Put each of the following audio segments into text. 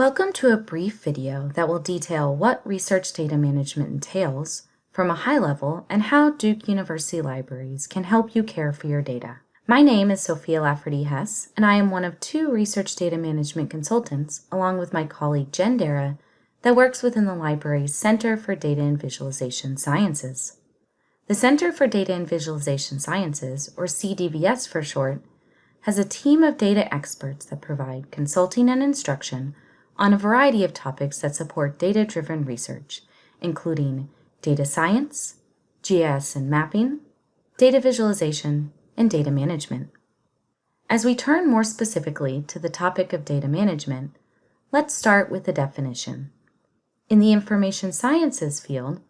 Welcome to a brief video that will detail what research data management entails from a high level and how Duke University Libraries can help you care for your data. My name is Sophia Lafferty Hess, and I am one of two research data management consultants, along with my colleague Jen Darragh, that works within the library's Center for Data and Visualization Sciences. The Center for Data and Visualization Sciences, or CDVS for short, has a team of data experts that provide consulting and instruction on a variety of topics that support data-driven research, including data science, GIS and mapping, data visualization, and data management. As we turn more specifically to the topic of data management, let's start with the definition. In the information sciences field,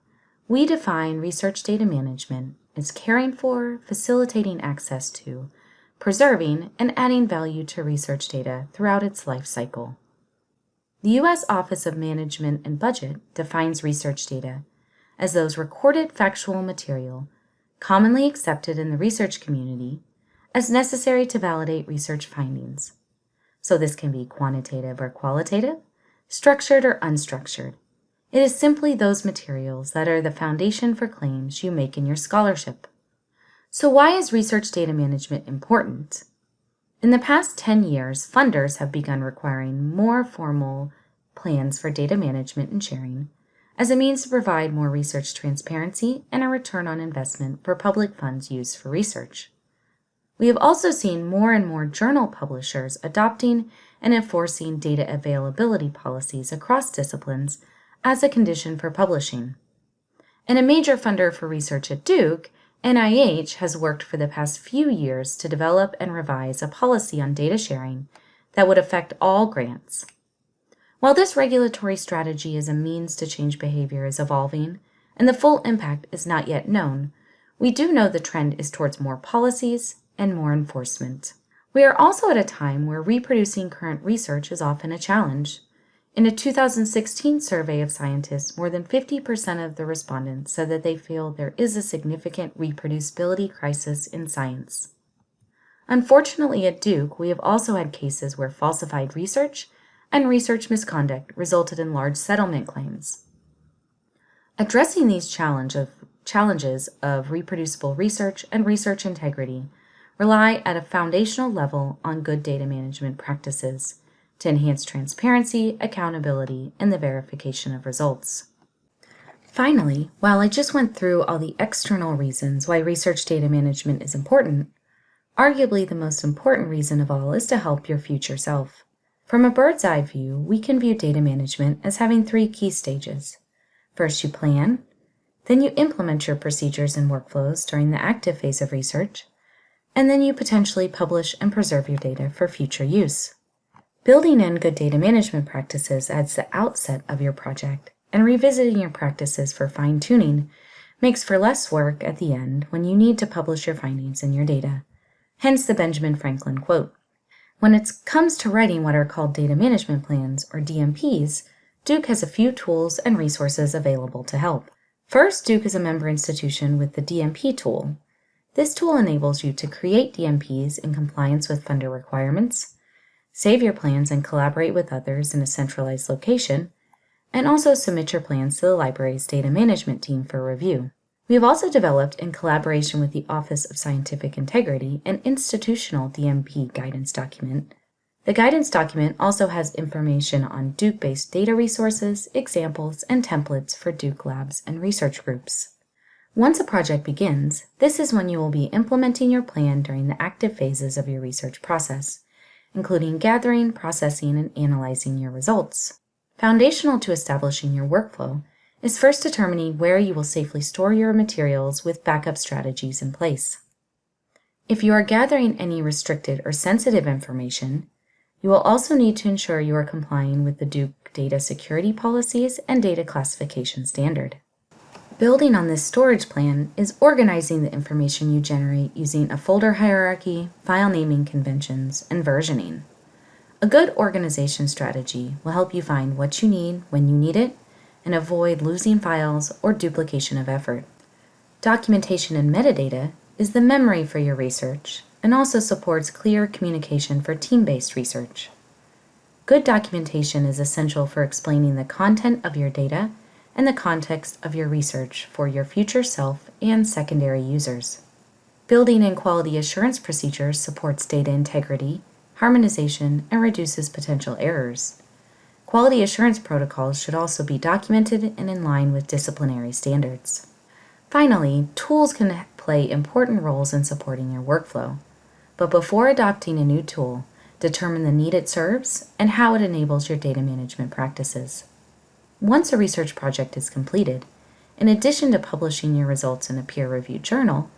we define research data management as caring for, facilitating access to, preserving, and adding value to research data throughout its life cycle. The U.S. Office of Management and Budget defines research data as those recorded factual material commonly accepted in the research community as necessary to validate research findings. So this can be quantitative or qualitative, structured or unstructured. It is simply those materials that are the foundation for claims you make in your scholarship. So why is research data management important? In the past 10 years, funders have begun requiring more formal plans for data management and sharing as a means to provide more research transparency and a return on investment for public funds used for research. We have also seen more and more journal publishers adopting and enforcing data availability policies across disciplines as a condition for publishing. And a major funder for research at Duke NIH has worked for the past few years to develop and revise a policy on data sharing that would affect all grants. While this regulatory strategy as a means to change behavior is evolving, and the full impact is not yet known, we do know the trend is towards more policies and more enforcement. We are also at a time where reproducing current research is often a challenge. In a 2016 survey of scientists, more than 50% of the respondents said that they feel there is a significant reproducibility crisis in science. Unfortunately, at Duke, we have also had cases where falsified research and research misconduct resulted in large settlement claims. Addressing these challenge of, challenges of reproducible research and research integrity rely at a foundational level on good data management practices to enhance transparency, accountability, and the verification of results. Finally, while I just went through all the external reasons why research data management is important, arguably the most important reason of all is to help your future self. From a bird's eye view, we can view data management as having three key stages. First, you plan, then you implement your procedures and workflows during the active phase of research, and then you potentially publish and preserve your data for future use. Building in good data management practices at the outset of your project and revisiting your practices for fine-tuning makes for less work at the end when you need to publish your findings and your data. Hence the Benjamin Franklin quote. When it comes to writing what are called data management plans, or DMPs, Duke has a few tools and resources available to help. First, Duke is a member institution with the DMP tool. This tool enables you to create DMPs in compliance with funder requirements, save your plans and collaborate with others in a centralized location, and also submit your plans to the library's data management team for review. We have also developed, in collaboration with the Office of Scientific Integrity, an institutional DMP guidance document. The guidance document also has information on Duke-based data resources, examples, and templates for Duke labs and research groups. Once a project begins, this is when you will be implementing your plan during the active phases of your research process including gathering, processing, and analyzing your results. Foundational to establishing your workflow is first determining where you will safely store your materials with backup strategies in place. If you are gathering any restricted or sensitive information, you will also need to ensure you are complying with the Duke data security policies and data classification standard. Building on this storage plan is organizing the information you generate using a folder hierarchy, file naming conventions, and versioning. A good organization strategy will help you find what you need when you need it and avoid losing files or duplication of effort. Documentation and metadata is the memory for your research and also supports clear communication for team-based research. Good documentation is essential for explaining the content of your data and the context of your research for your future self and secondary users. Building in quality assurance procedures supports data integrity, harmonization, and reduces potential errors. Quality assurance protocols should also be documented and in line with disciplinary standards. Finally, tools can play important roles in supporting your workflow. But before adopting a new tool, determine the need it serves and how it enables your data management practices. Once a research project is completed, in addition to publishing your results in a peer-reviewed journal,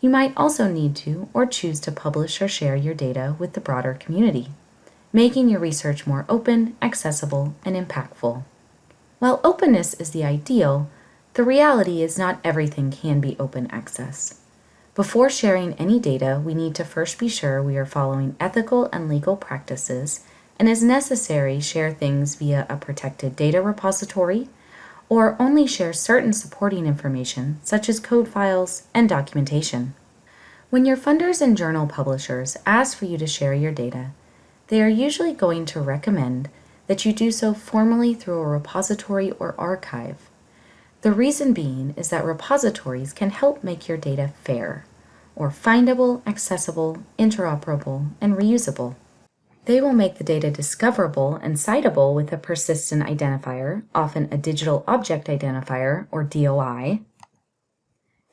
you might also need to or choose to publish or share your data with the broader community, making your research more open, accessible, and impactful. While openness is the ideal, the reality is not everything can be open access. Before sharing any data, we need to first be sure we are following ethical and legal practices and as necessary share things via a protected data repository or only share certain supporting information such as code files and documentation. When your funders and journal publishers ask for you to share your data, they are usually going to recommend that you do so formally through a repository or archive. The reason being is that repositories can help make your data fair, or findable, accessible, interoperable, and reusable. They will make the data discoverable and citable with a persistent identifier, often a digital object identifier, or DOI.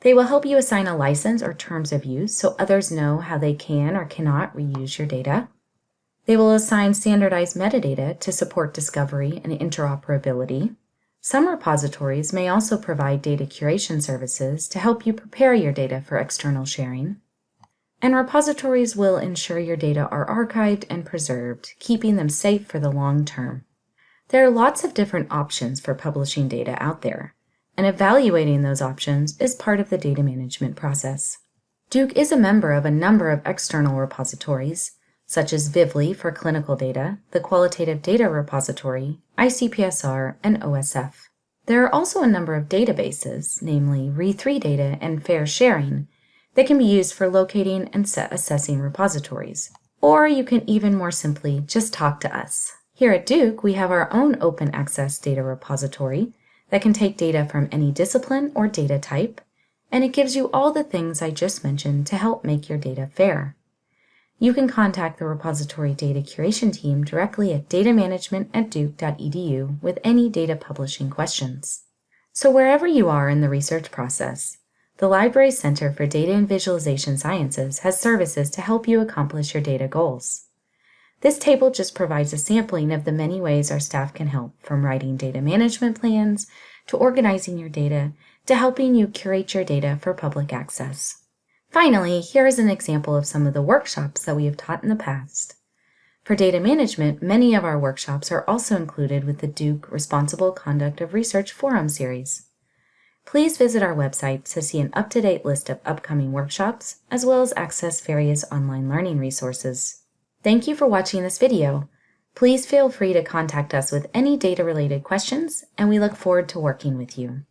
They will help you assign a license or terms of use so others know how they can or cannot reuse your data. They will assign standardized metadata to support discovery and interoperability. Some repositories may also provide data curation services to help you prepare your data for external sharing and repositories will ensure your data are archived and preserved, keeping them safe for the long term. There are lots of different options for publishing data out there, and evaluating those options is part of the data management process. Duke is a member of a number of external repositories, such as Vivli for clinical data, the Qualitative Data Repository, ICPSR, and OSF. There are also a number of databases, namely re3data and FAIRsharing, that can be used for locating and assessing repositories. Or you can even more simply just talk to us. Here at Duke, we have our own open access data repository that can take data from any discipline or data type, and it gives you all the things I just mentioned to help make your data fair. You can contact the repository data curation team directly at datamanagement at duke.edu with any data publishing questions. So wherever you are in the research process, the Library Center for Data and Visualization Sciences has services to help you accomplish your data goals. This table just provides a sampling of the many ways our staff can help, from writing data management plans, to organizing your data, to helping you curate your data for public access. Finally, here is an example of some of the workshops that we have taught in the past. For data management, many of our workshops are also included with the Duke Responsible Conduct of Research Forum series. Please visit our website to see an up-to-date list of upcoming workshops, as well as access various online learning resources. Thank you for watching this video. Please feel free to contact us with any data-related questions, and we look forward to working with you.